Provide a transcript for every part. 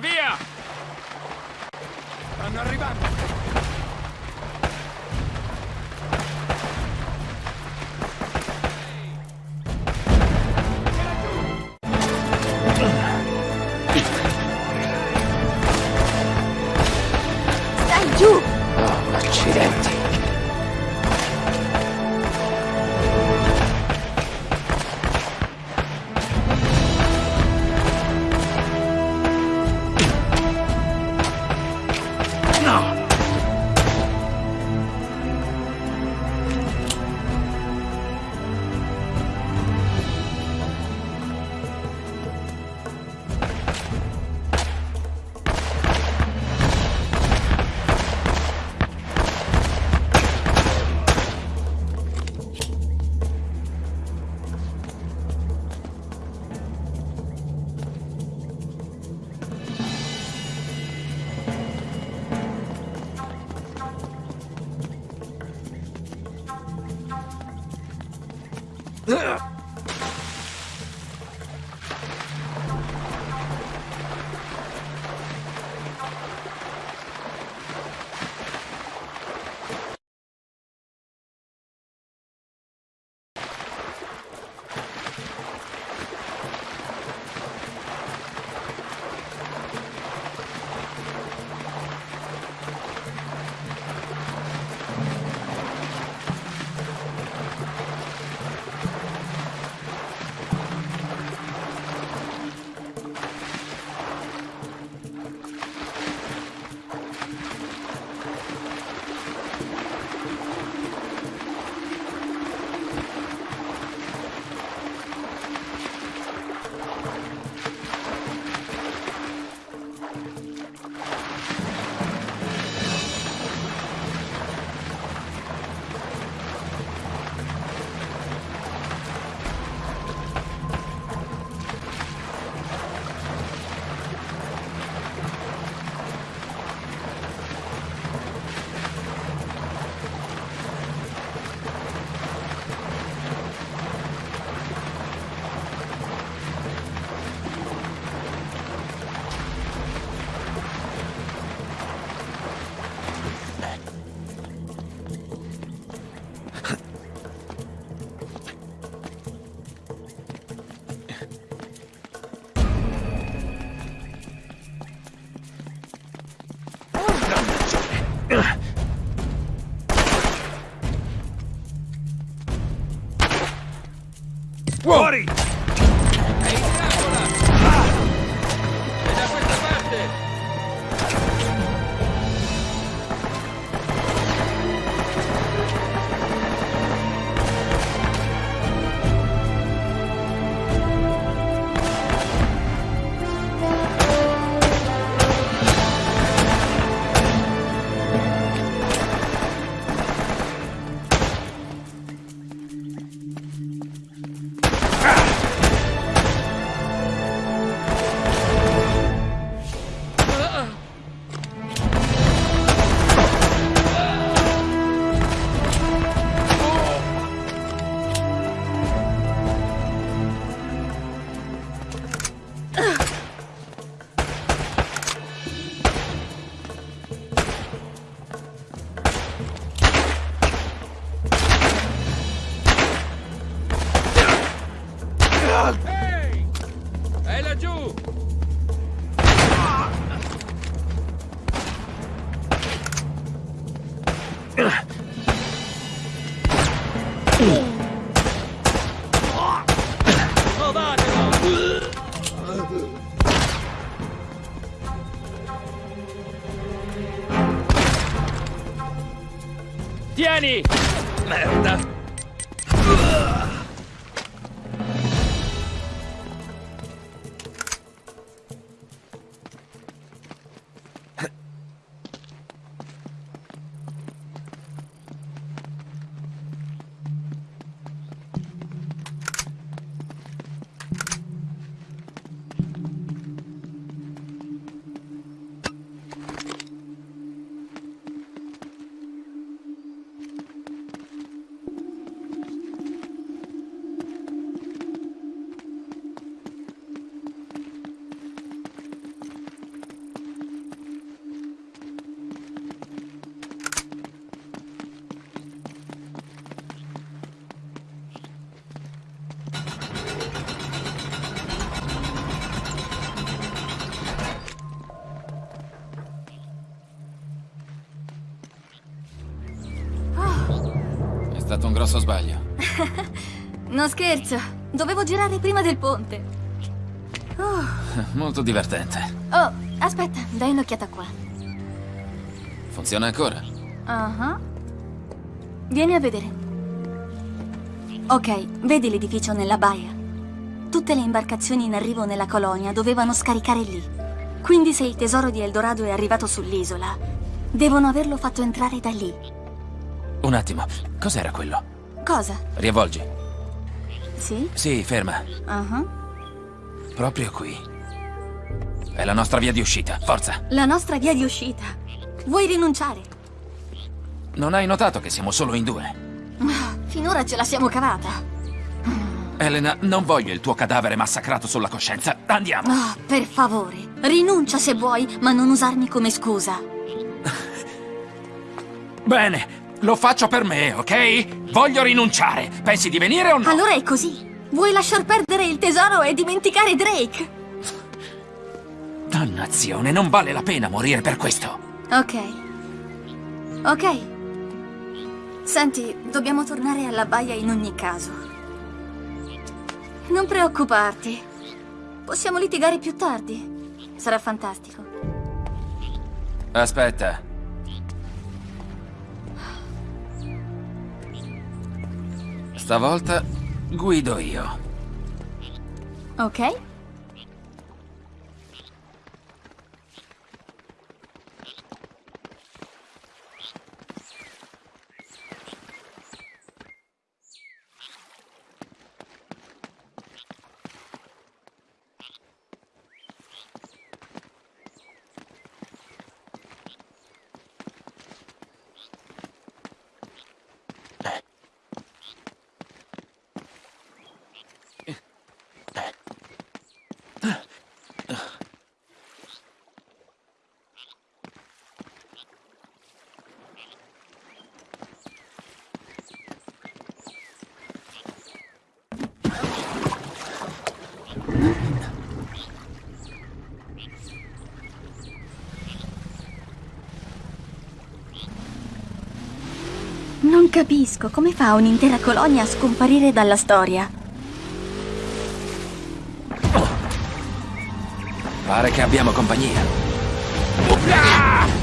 Via, via! Ugh. Whoa. Body! Tieni! Merda! Stato un grosso sbaglio. Non scherzo, dovevo girare prima del ponte. Oh, Molto divertente. oh, aspetta, dai un'occhiata qua. Funziona ancora? Ah. Vieni a vedere. Ok, vedi l'edificio nella baia? Tutte le imbarcazioni in arrivo nella colonia dovevano scaricare lì. Quindi se il tesoro di Eldorado è arrivato sull'isola, devono averlo fatto entrare da lì. Un attimo, cos'era quello? Cosa? Riavvolgi. Sì? Sì, ferma. Ah. Proprio qui. È la nostra via di uscita. Forza. La nostra via di uscita. Vuoi rinunciare? Non hai notato che siamo solo in due? Finora ce la siamo cavata. Elena, non voglio il tuo cadavere massacrato sulla coscienza. Andiamo. Ah, per favore, rinuncia se vuoi, ma non usarmi come scusa. Bene, lo faccio per me, ok? Voglio rinunciare. Pensi di venire o no? Allora è così. Vuoi lasciar perdere il tesoro e dimenticare Drake? Dannazione, non vale la pena morire per questo. Ok. Ok. Senti, dobbiamo tornare alla baia in ogni caso. Non preoccuparti. Possiamo litigare più tardi. Sarà fantastico. Aspetta. Stavolta guido io. Ok? Non capisco come fa un'intera colonia a scomparire dalla storia. Pare che abbiamo compagnia. Attenzione!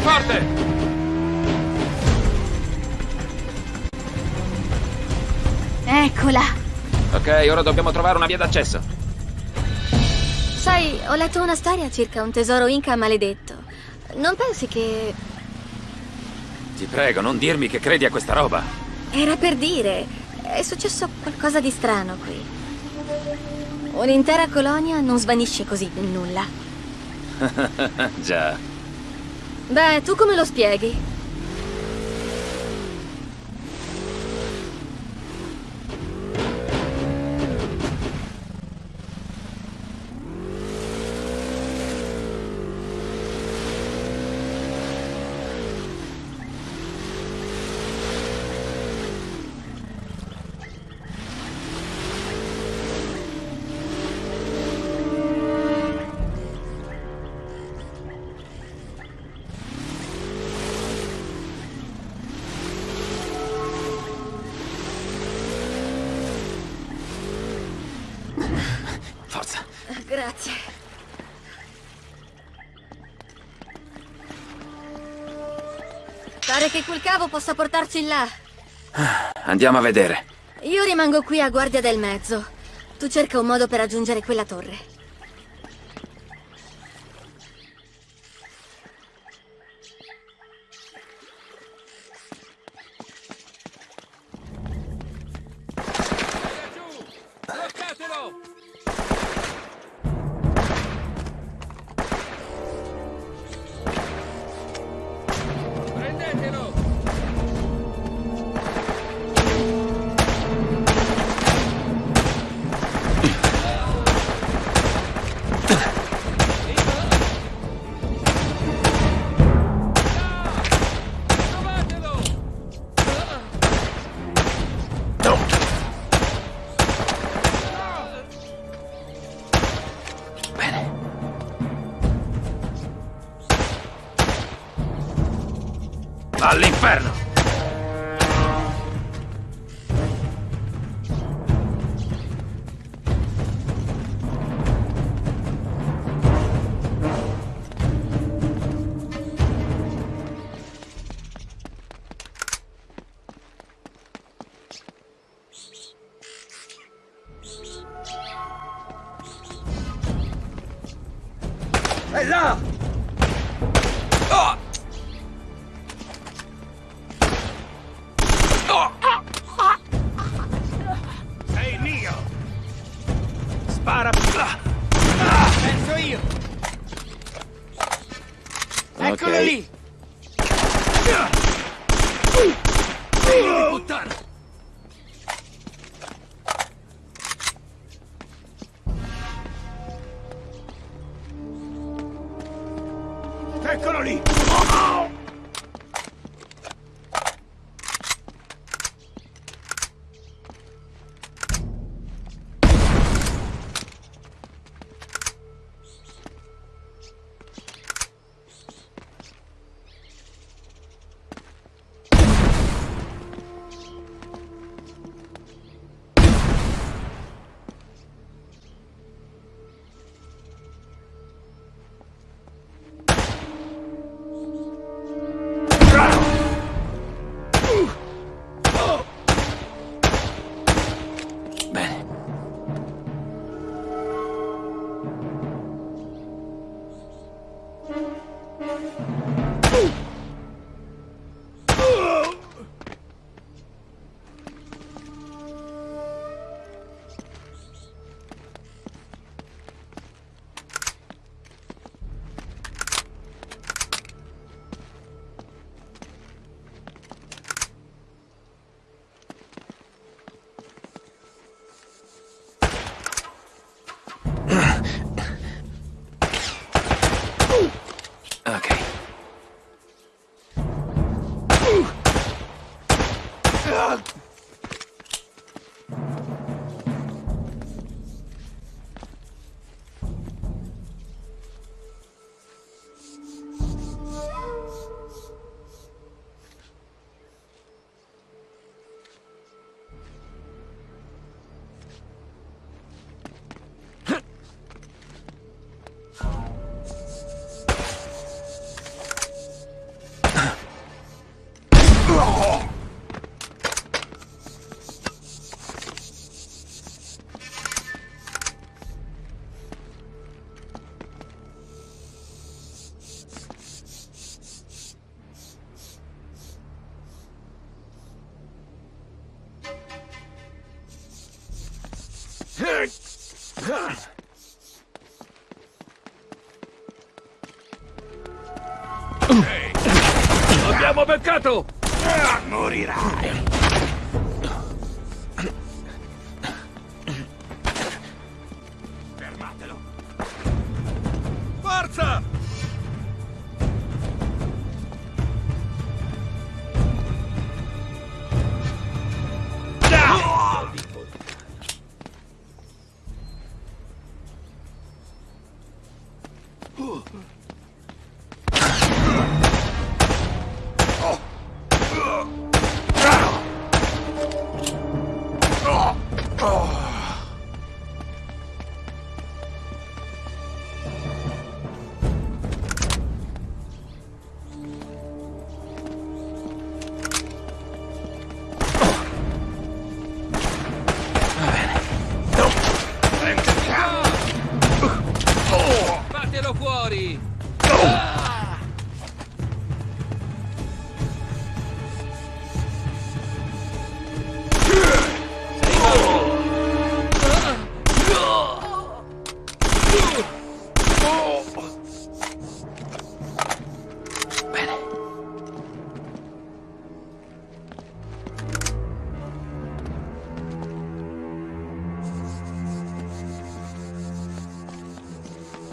Forte! Eccola. Ok, ora dobbiamo trovare una via d'accesso. Sai, ho letto una storia circa un tesoro inca maledetto. Non pensi che... Ti prego, non dirmi che credi a questa roba. Era per dire, è successo qualcosa di strano qui. Un'intera colonia non svanisce così nel nulla. Già. Beh, tu come lo spieghi? Pare che quel cavo possa portarci là. Andiamo a vedere. Io rimango qui a guardia del mezzo. Tu cerca un modo per raggiungere quella torre. È Eccolo lì! Abbiamo Ah, morirai!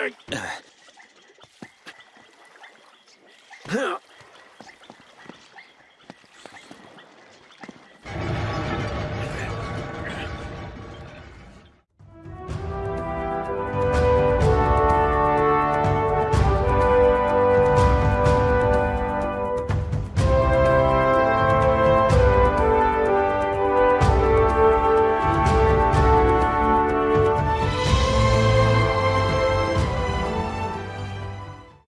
Huh?